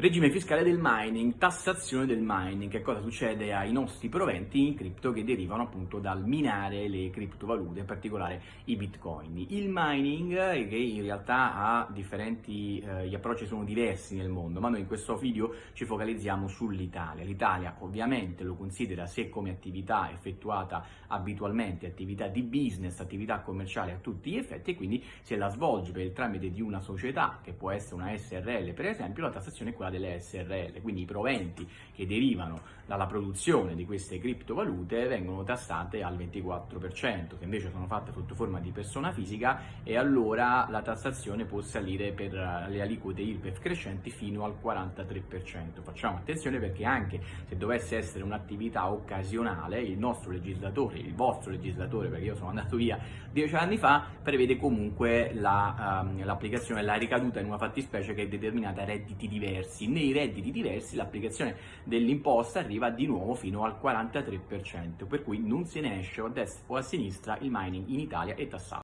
Regime fiscale del mining, tassazione del mining, che cosa succede ai nostri proventi in cripto che derivano appunto dal minare le criptovalute, in particolare i bitcoin. Il mining che in realtà ha differenti, eh, gli approcci sono diversi nel mondo, ma noi in questo video ci focalizziamo sull'Italia. L'Italia ovviamente lo considera se come attività effettuata abitualmente, attività di business, attività commerciale a tutti gli effetti e quindi se la svolge per il tramite di una società, che può essere una SRL per esempio, la tassazione è quella delle SRL, quindi i proventi che derivano dalla produzione di queste criptovalute vengono tassate al 24%, se invece sono fatte sotto forma di persona fisica e allora la tassazione può salire per le aliquote IRPEF crescenti fino al 43%. Facciamo attenzione perché anche se dovesse essere un'attività occasionale, il nostro legislatore, il vostro legislatore, perché io sono andato via dieci anni fa, prevede comunque l'applicazione, la, um, la ricaduta in una fattispecie che è determinata a redditi diversi diversi, nei redditi diversi l'applicazione dell'imposta arriva di nuovo fino al 43%, per cui non se ne esce o a destra o a sinistra, il mining in Italia è tassato.